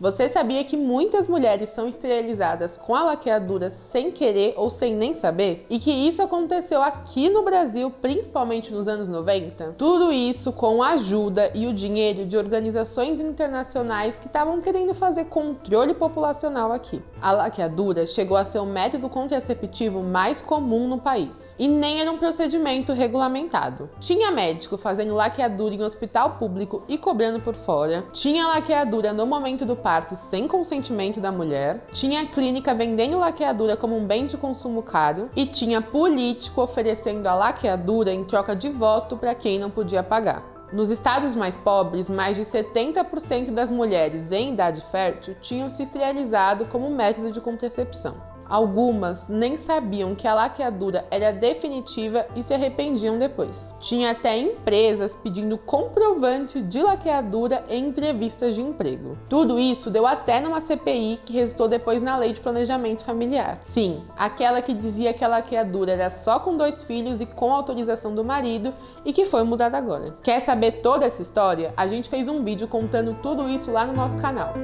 Você sabia que muitas mulheres são esterilizadas com a laqueadura sem querer ou sem nem saber? E que isso aconteceu aqui no Brasil, principalmente nos anos 90? Tudo isso com a ajuda e o dinheiro de organizações internacionais que estavam querendo fazer controle populacional aqui. A laqueadura chegou a ser o método contraceptivo mais comum no país. E nem era um procedimento regulamentado. Tinha médico fazendo laqueadura em hospital público e cobrando por fora. Tinha laqueadura no momento do parto sem consentimento da mulher, tinha clínica vendendo laqueadura como um bem de consumo caro e tinha político oferecendo a laqueadura em troca de voto para quem não podia pagar. Nos estados mais pobres, mais de 70% das mulheres em idade fértil tinham se esterilizado como método de contracepção. Algumas nem sabiam que a laqueadura era definitiva e se arrependiam depois. Tinha até empresas pedindo comprovante de laqueadura em entrevistas de emprego. Tudo isso deu até numa CPI que resultou depois na Lei de Planejamento Familiar. Sim, aquela que dizia que a laqueadura era só com dois filhos e com autorização do marido e que foi mudada agora. Quer saber toda essa história? A gente fez um vídeo contando tudo isso lá no nosso canal.